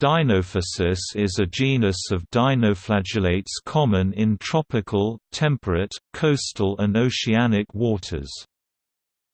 Dinophysis is a genus of dinoflagellates common in tropical, temperate, coastal and oceanic waters.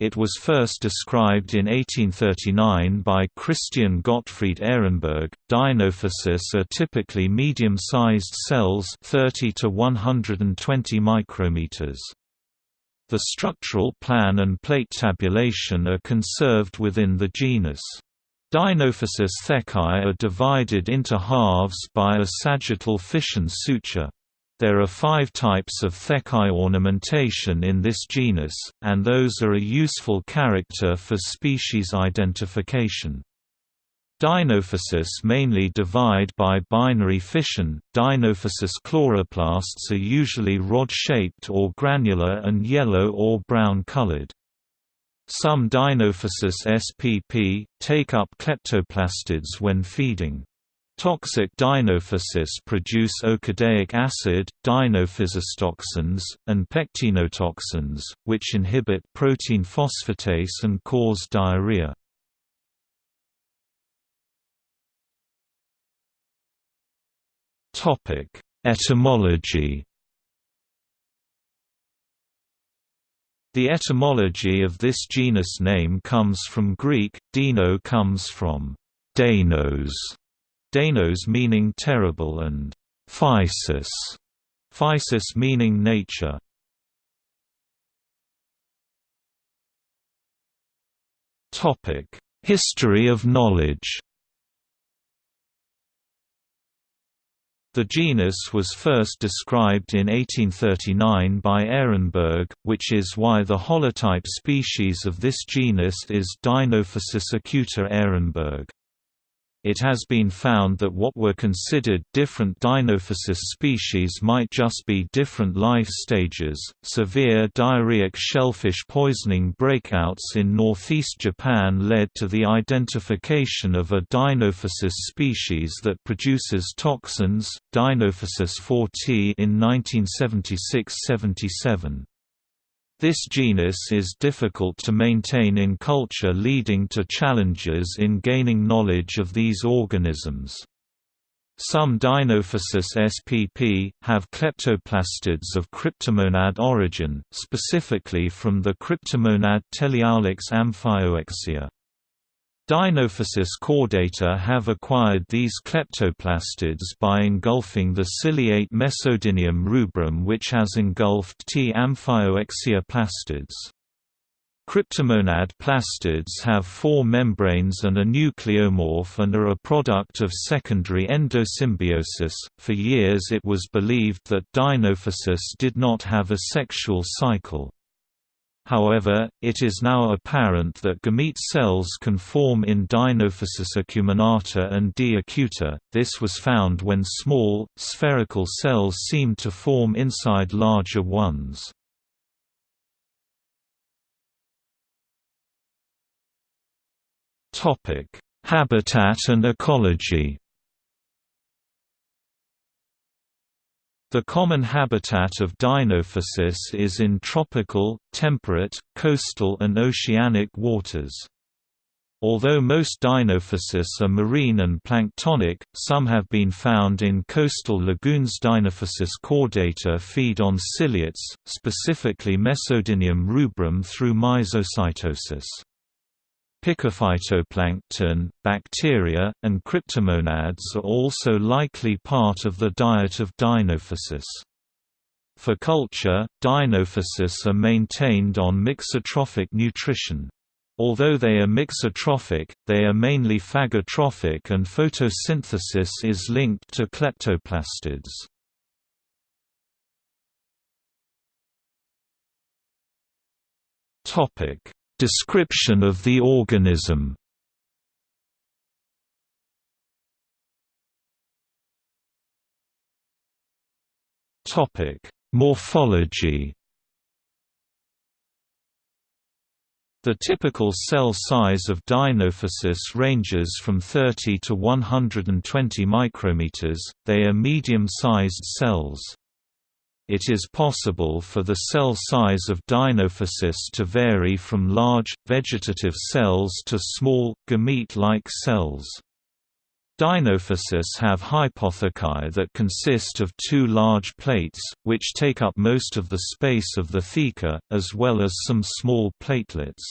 It was first described in 1839 by Christian Gottfried Ehrenberg. Dinophysis are typically medium-sized cells 30 to 120 micrometers. The structural plan and plate tabulation are conserved within the genus. Dinophysis thecae are divided into halves by a sagittal fission suture. There are five types of thecae ornamentation in this genus, and those are a useful character for species identification. Dinophysis mainly divide by binary fission. Dinophysis chloroplasts are usually rod-shaped or granular and yellow or brown colored. Some Dinophysis spp. take up kleptoplastids when feeding. Toxic dinophysis produce okadaic acid, dinophysistoxins, and pectenotoxins, which inhibit protein phosphatase and cause diarrhea. Etymology The etymology of this genus name comes from Greek, dino comes from deinos, deinos meaning terrible and physis, physis meaning nature. History of knowledge The genus was first described in 1839 by Ehrenberg, which is why the holotype species of this genus is Dinophysis acuta ehrenberg. It has been found that what were considered different Dinophysis species might just be different life stages. Severe diarrheic shellfish poisoning breakouts in northeast Japan led to the identification of a Dinophysis species that produces toxins, Dinophysis fortii, in 1976 77. This genus is difficult to maintain in culture leading to challenges in gaining knowledge of these organisms. Some Dinophysis spp. have kleptoplastids of cryptomonad origin, specifically from the cryptomonad Teleaulax amphioxeia. Dinophysis caudata have acquired these kleptoplastids by engulfing the ciliate Mesodinium rubrum which has engulfed T. amphioxeia plastids. Cryptomonad plastids have four membranes and a nucleomorph and are a product of secondary endosymbiosis. For years it was believed that Dinophysis did not have a sexual cycle. However, it is now apparent that gamete cells can form in Dinophysis acuminata and D. acuta. This was found when small, spherical cells seemed to form inside larger ones. Habitat and ecology The common habitat of Dinophysis is in tropical, temperate, coastal and oceanic waters. Although most Dinophysis are marine and planktonic, some have been found in coastal lagoons. Dinophysis caudata feed on ciliates, specifically Mesodinium rubrum through myzocytosis. Picophytoplankton, bacteria, and cryptomonads are also likely part of the diet of Dinophysis. For culture, Dinophysis are maintained on mixotrophic nutrition. Although they are mixotrophic, they are mainly phagotrophic and photosynthesis is linked to kleptoplastids. Topic: Description of the organism Topic: Morphology The typical cell size of Dinophysis ranges from 30 to 120 micrometers. They are medium-sized cells. It is possible for the cell size of Dinophysis to vary from large, vegetative cells to small, gamete-like cells. Dinophysis have hypothecae that consist of two large plates, which take up most of the space of the theca, as well as some small platelets.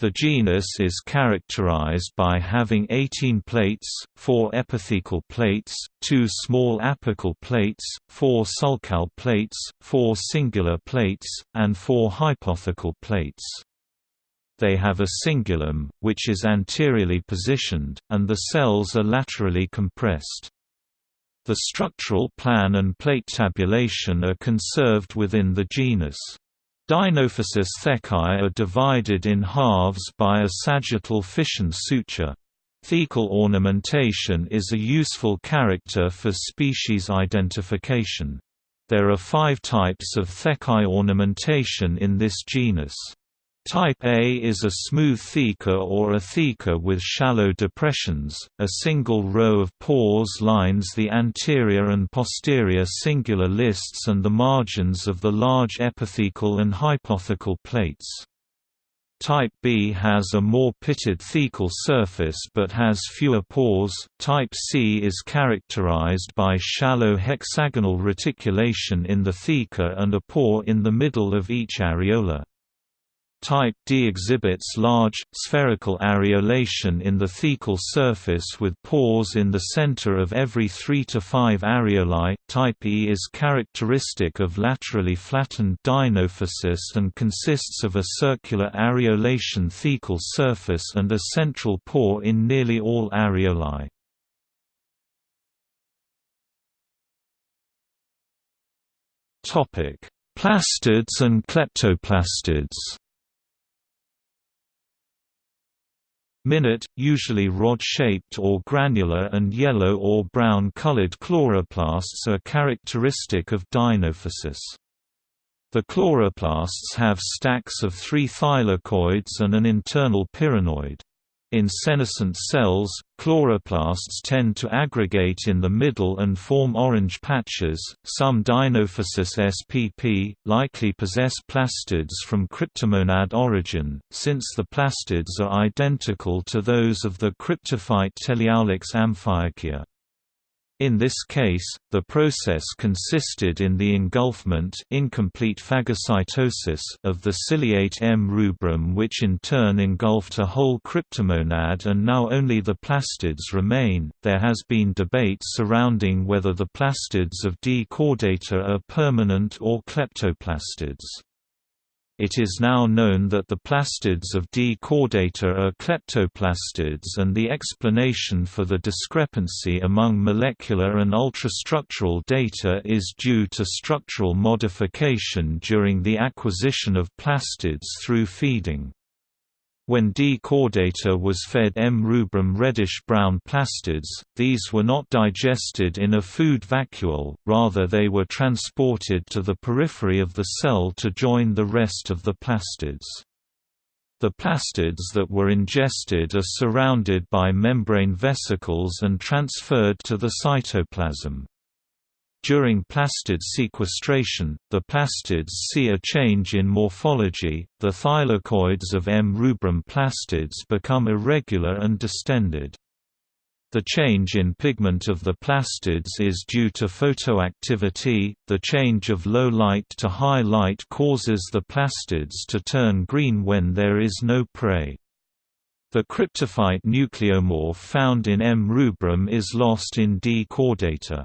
The genus is characterized by having 18 plates, 4 epithecal plates, 2 small apical plates, 4 sulcal plates, 4 cingular plates, and 4 hypothecal plates. They have a cingulum, which is anteriorly positioned, and the cells are laterally compressed. The structural plan and plate tabulation are conserved within the genus. Dinophysis thecae are divided in halves by a sagittal fission suture. Thecal ornamentation is a useful character for species identification. There are five types of thecae ornamentation in this genus. Type A is a smooth theca or a theca with shallow depressions. A single row of pores lines the anterior and posterior cingular lists and the margins of the large epithecal and hypothecal plates. Type B has a more pitted thecal surface but has fewer pores. Type C is characterized by shallow hexagonal reticulation in the theca and a pore in the middle of each areola. Type D exhibits large, spherical areolation in the thecal surface with pores in the center of every 3 to 5 areolae. Type E is characteristic of laterally flattened dinophysis and consists of a circular areolation thecal surface and a central pore in nearly all areolae. Plastids and kleptoplastids Minute, usually rod-shaped or granular and yellow or brown-colored chloroplasts are characteristic of dinophysis. The chloroplasts have stacks of three thylakoids and an internal pyrenoid. In senescent cells, chloroplasts tend to aggregate in the middle and form orange patches. Some Dinophysis spp. likely possess plastids from cryptomonad origin, since the plastids are identical to those of the cryptophyte Teleaulax amphioxeia. In this case, the process consisted in the engulfment incomplete phagocytosis of the ciliate M. rubrum which in turn engulfed a whole cryptomonad and now only the plastids remain. There has been debate surrounding whether the plastids of D. caudata are permanent or kleptoplastids. It is now known that the plastids of D. caudata are kleptoplastids and the explanation for the discrepancy among molecular and ultrastructural data is due to structural modification during the acquisition of plastids through feeding. When D. caudata was fed M. rubrum reddish-brown plastids, these were not digested in a food vacuole, rather they were transported to the periphery of the cell to join the rest of the plastids. The plastids that were ingested are surrounded by membrane vesicles and transferred to the cytoplasm. During plastid sequestration, the plastids see a change in morphology, the thylakoids of M. rubrum plastids become irregular and distended. The change in pigment of the plastids is due to photoactivity. The change of low light to high light causes the plastids to turn green when there is no prey. The cryptophyte nucleomorph found in M. rubrum is lost in D. caudata.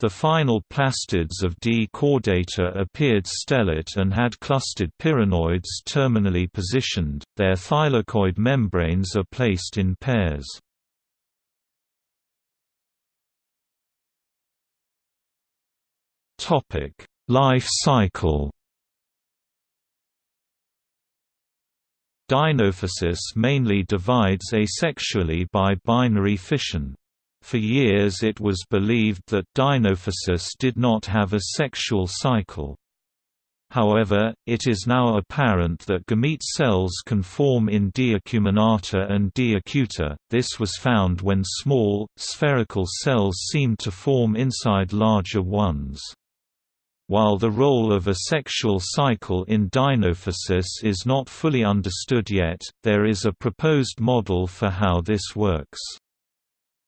The final plastids of D. caudata appeared stellate and had clustered pyrenoids terminally positioned, their thylakoid membranes are placed in pairs. Life cycle Dinophysis mainly divides asexually by binary fission. For years it was believed that Dinophysis did not have a sexual cycle. However, it is now apparent that gamete cells can form in D. acuminata and D. acuta. This was found when small, spherical cells seemed to form inside larger ones. While the role of a sexual cycle in dinophysis is not fully understood yet, there is a proposed model for how this works.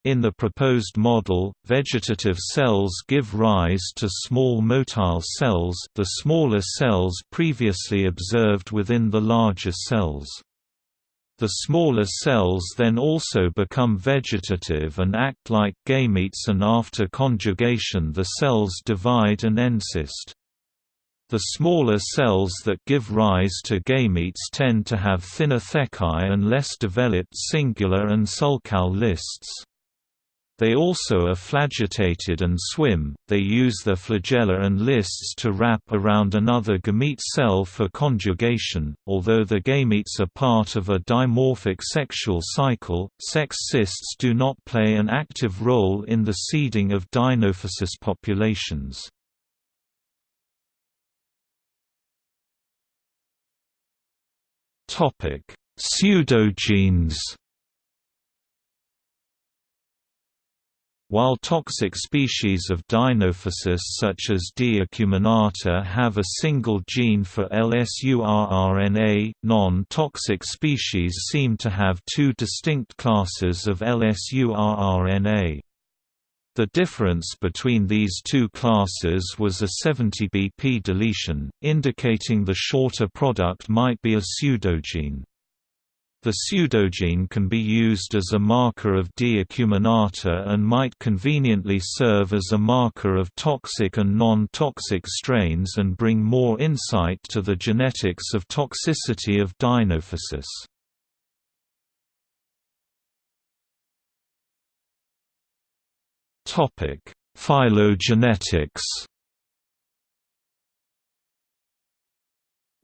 In the proposed model, vegetative cells give rise to small motile cells the smaller cells previously observed within the larger cells. The smaller cells then also become vegetative and act like gametes and after conjugation the cells divide and encyst. The smaller cells that give rise to gametes tend to have thinner thecae and less developed cingular and sulcal lists. They also are flagellated and swim, they use their flagella and lists to wrap around another gamete cell for conjugation. Although the gametes are part of a dimorphic sexual cycle, sex cysts do not play an active role in the seeding of Dinophysis populations. Pseudogenes While toxic species of Dinophysis such as D. acuminata have a single gene for LSURRNA, non-toxic species seem to have two distinct classes of LSURRNA. The difference between these two classes was a 70 BP deletion, indicating the shorter product might be a pseudogene. The pseudogene can be used as a marker of D. acuminata and might conveniently serve as a marker of toxic and non-toxic strains and bring more insight to the genetics of toxicity of Dinophysis. Phylogenetics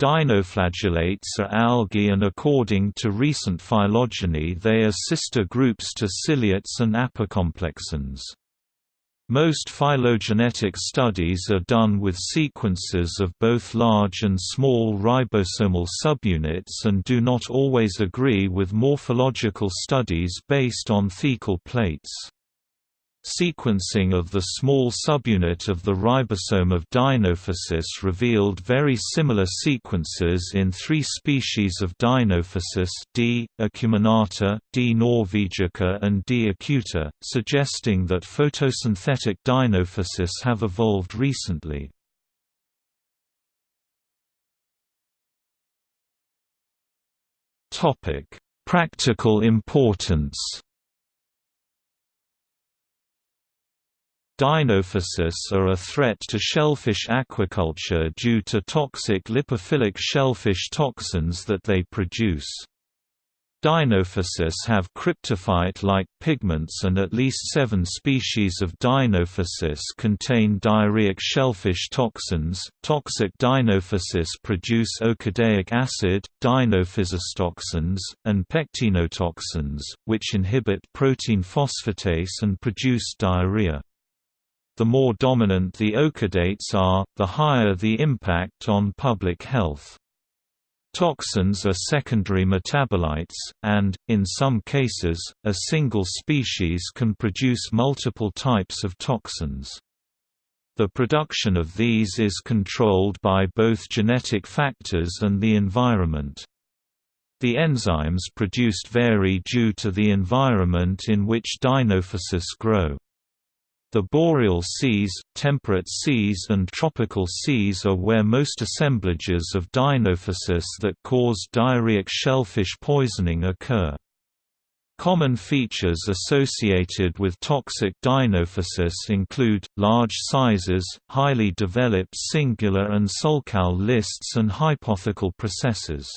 Dinoflagellates are algae and according to recent phylogeny they are sister groups to ciliates and apicomplexans. Most phylogenetic studies are done with sequences of both large and small ribosomal subunits and do not always agree with morphological studies based on thecal plates. Sequencing of the small subunit of the ribosome of Dinophysis revealed very similar sequences in three species of Dinophysis D. acuminata, D. norvegica and D. acuta, suggesting that photosynthetic Dinophysis have evolved recently. Practical importance Dinophysis are a threat to shellfish aquaculture due to toxic lipophilic shellfish toxins that they produce. Dinophysis have cryptophyte-like pigments and at least seven species of Dinophysis contain diarrheic shellfish toxins. Toxic Dinophysis produce okadaic acid, dinophysistoxins, and pectenotoxins, which inhibit protein phosphatase and produce diarrhea. The more dominant the okadates are, the higher the impact on public health. Toxins are secondary metabolites, and, in some cases, a single species can produce multiple types of toxins. The production of these is controlled by both genetic factors and the environment. The enzymes produced vary due to the environment in which dinophysis grow. The boreal seas, temperate seas and tropical seas are where most assemblages of dinophysis that cause diarrheic shellfish poisoning occur. Common features associated with toxic dinophysis include, large sizes, highly developed cingular and sulcal lists and hypothecal processes.